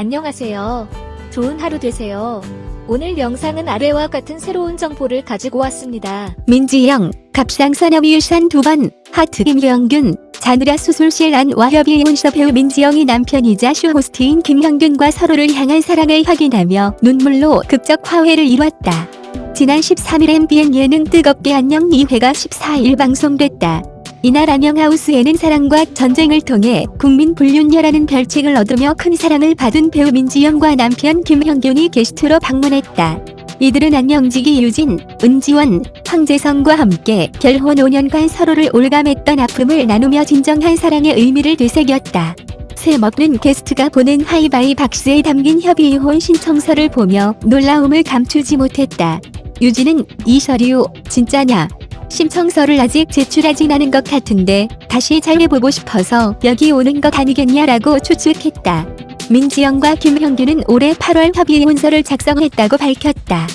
안녕하세요. 좋은 하루 되세요. 오늘 영상은 아래와 같은 새로운 정보를 가지고 왔습니다. 민지영, 갑상선암 유산 두 번, 하트 김형균, 자느라 수술실 안 와협이 혼서 배우 민지영이 남편이자 쇼호스트인 김형균과 서로를 향한 사랑을 확인하며 눈물로 극적 화해를 이뤘다. 지난 13일 MBN 예능 뜨겁게 안녕 2회가 14일 방송됐다. 이날 안녕하우스에는 사랑과 전쟁을 통해 국민 불륜녀라는 별칭을 얻으며 큰 사랑을 받은 배우 민지영과 남편 김형균이 게스트로 방문했다. 이들은 안녕지기 유진, 은지원, 황재성과 함께 결혼 5년간 서로를 올감했던 아픔을 나누며 진정한 사랑의 의미를 되새겼다. 새 먹는 게스트가 보낸 하이바이 박스에 담긴 협의 이혼 신청서를 보며 놀라움을 감추지 못했다. 유진은 이 서류 진짜냐? 신청서를 아직 제출하진 않은 것 같은데 다시 잘 해보고 싶어서 여기 오는 것 아니겠냐라고 추측했다. 민지영과 김형규는 올해 8월 협의이혼서를 작성했다고 밝혔다.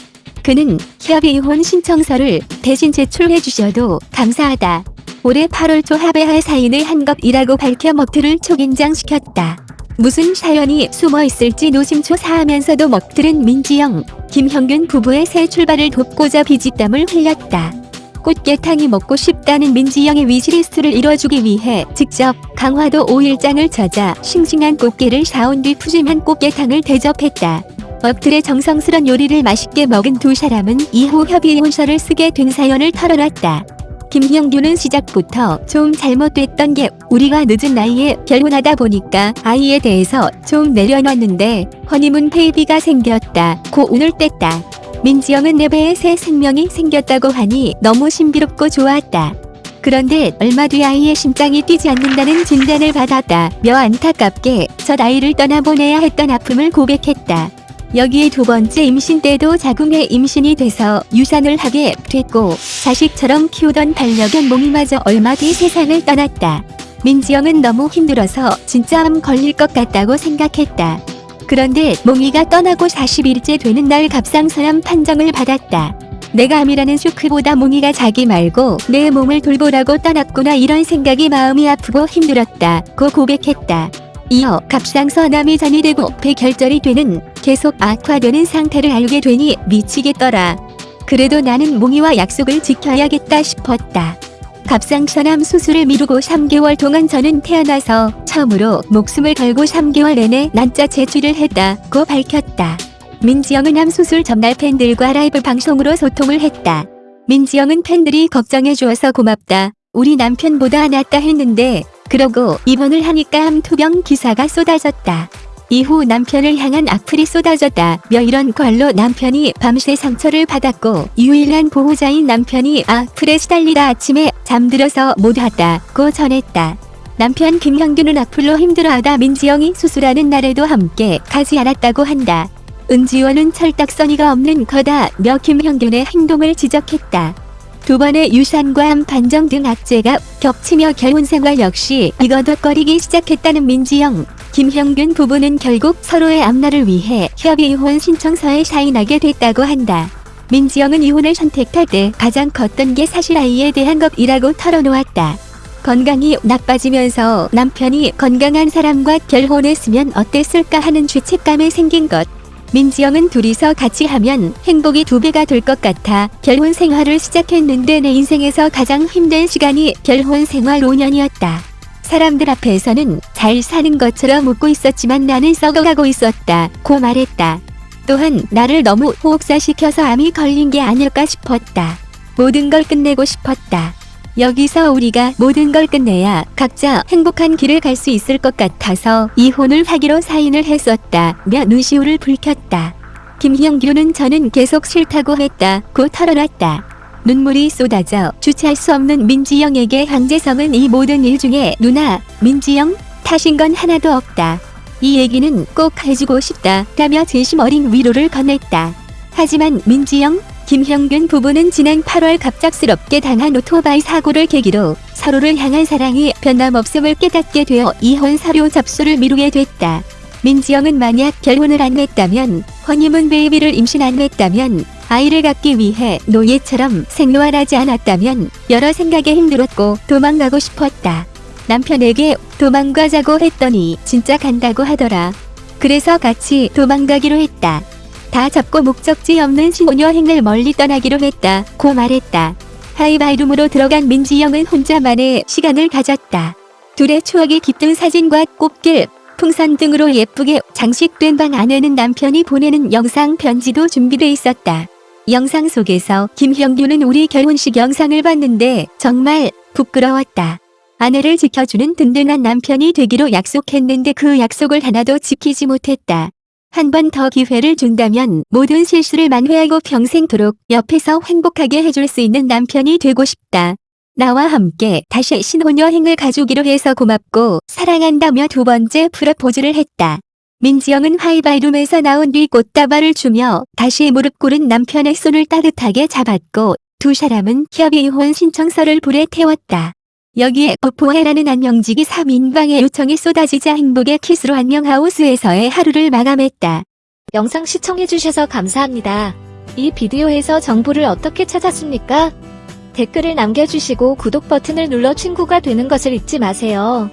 그는 협의이혼 신청서를 대신 제출해 주셔도 감사하다. 올해 8월 초 합의할 사인을 한 것이라고 밝혀 먹들을 초긴장시켰다. 무슨 사연이 숨어 있을지 노심초사하면서도 먹들은 민지영, 김형균 부부의 새 출발을 돕고자 비지땀을 흘렸다. 꽃게탕이 먹고 싶다는 민지영의 위시리스트를 이뤄주기 위해 직접 강화도 5일장을 찾아 싱싱한 꽃게를 사온 뒤 푸짐한 꽃게탕을 대접했다. 먹들의 정성스런 요리를 맛있게 먹은 두 사람은 이후 협의혼서를 쓰게 된 사연을 털어놨다. 김형규는 시작부터 좀 잘못됐던 게 우리가 늦은 나이에 결혼하다 보니까 아이에 대해서 좀 내려놨는데 허니문 베이비가 생겼다. 고 운을 뗐다. 민지영은 내 배에 새 생명이 생겼다고 하니 너무 신비롭고 좋았다. 그런데 얼마 뒤 아이의 심장이 뛰지 않는다는 진단을 받았다. 며 안타깝게 첫 아이를 떠나보내야 했던 아픔을 고백했다. 여기에 두 번째 임신 때도 자궁에 임신이 돼서 유산을 하게 됐고 자식처럼 키우던 반려견 몽이마저 얼마 뒤 세상을 떠났다. 민지영은 너무 힘들어서 진짜 암 걸릴 것 같다고 생각했다. 그런데 몽이가 떠나고 40일째 되는 날 갑상선암 판정을 받았다. 내가 암이라는 쇼크보다 몽이가 자기 말고 내 몸을 돌보라고 떠났구나 이런 생각이 마음이 아프고 힘들었다 고 고백했다. 이어 갑상선암이 전이되고 폐결절이 되는 계속 악화되는 상태를 알게 되니 미치겠더라. 그래도 나는 몽이와 약속을 지켜야겠다 싶었다. 갑상선암 수술을 미루고 3개월 동안 저는 태어나서 처음으로 목숨을 걸고 3개월 내내 난자 제출을 했다고 밝혔다. 민지영은 암 수술 전날 팬들과 라이브 방송으로 소통을 했다. 민지영은 팬들이 걱정해 주어서 고맙다. 우리 남편보다 낫다 했는데 그러고 입원을 하니까 암 투병 기사가 쏟아졌다. 이후 남편을 향한 악플이 쏟아졌다. 며 이런 걸로 남편이 밤새 상처를 받았고 유일한 보호자인 남편이 악플에 시달리다 아침에 잠들어서 못 왔다고 전했다. 남편 김형규는 악플로 힘들어하다 민지영이 수술하는 날에도 함께 가지 않았다고 한다. 은지원은 철딱서니가 없는 거다 며 김형균의 행동을 지적했다. 두 번의 유산과 암 판정 등 악재가 겹치며 결혼 생활 역시 이거덕거리기 시작했다는 민지영. 김형균 부부는 결국 서로의 앞날을 위해 협의 이혼 신청서에 사인하게 됐다고 한다. 민지영은 이혼을 선택할 때 가장 컸던 게 사실 아이에 대한 것이라고 털어놓았다. 건강이 나빠지면서 남편이 건강한 사람과 결혼했으면 어땠을까 하는 죄책감에 생긴 것. 민지영은 둘이서 같이 하면 행복이 두 배가 될 것 같아 결혼 생활을 시작했는데 내 인생에서 가장 힘든 시간이 결혼 생활 5년이었다. 사람들 앞에서는 잘 사는 것처럼 웃고 있었지만 나는 썩어가고 있었다. 고 말했다. 또한 나를 너무 호흡사시켜서 암이 걸린 게 아닐까 싶었다. 모든 걸 끝내고 싶었다. 여기서 우리가 모든 걸 끝내야 각자 행복한 길을 갈 수 있을 것 같아서 이혼을 하기로 사인을 했었다. 며 눈시울을 붉혔다. 김형규는 저는 계속 싫다고 했다. 고 털어놨다. 눈물이 쏟아져 주체할 수 없는 민지영에게 황재성은 이 모든 일 중에 누나, 민지영 탓인 건 하나도 없다. 이 얘기는 꼭 해주고 싶다. 라며 진심 어린 위로를 건넸다. 하지만 민지영, 김형균 부부는 지난 8월 갑작스럽게 당한 오토바이 사고를 계기로 서로를 향한 사랑이 변함없음을 깨닫게 되어 이혼 사료 접수를 미루게 됐다. 민지영은 만약 결혼을 안 했다면 허니문 베이비를 임신 안 했다면 아이를 갖기 위해 노예처럼 생활하지 않았다면 여러 생각에 힘들었고 도망가고 싶었다. 남편에게 도망가자고 했더니 진짜 간다고 하더라. 그래서 같이 도망가기로 했다. 다 잡고 목적지 없는 신혼여행을 멀리 떠나기로 했다. 고 말했다. 하이바이룸으로 들어간 민지영은 혼자만의 시간을 가졌다. 둘의 추억이 깃든 사진과 꽃길, 풍선 등으로 예쁘게 장식된 방 안에는 남편이 보내는 영상 편지도 준비돼 있었다. 영상 속에서 김형규는 우리 결혼식 영상을 봤는데 정말 부끄러웠다. 아내를 지켜주는 든든한 남편이 되기로 약속했는데 그 약속을 하나도 지키지 못했다. 한 번 더 기회를 준다면 모든 실수를 만회하고 평생도록 옆에서 행복하게 해줄 수 있는 남편이 되고 싶다. 나와 함께 다시 신혼여행을 가주기로 해서 고맙고 사랑한다며 두 번째 프로포즈를 했다. 민지영은 하이바이룸에서 나온 뒤 꽃다발을 주며 다시 무릎 꿇은 남편의 손을 따뜻하게 잡았고 두 사람은 협의 이혼 신청서를 불에 태웠다. 여기에 뽀뽀해라는 안녕지기 3인방의 요청이 쏟아지자 행복의 키스로 안녕하우스에서의 하루를 마감했다. 영상 시청해주셔서 감사합니다. 이 비디오에서 정보를 어떻게 찾았습니까? 댓글을 남겨주시고 구독 버튼을 눌러 친구가 되는 것을 잊지 마세요.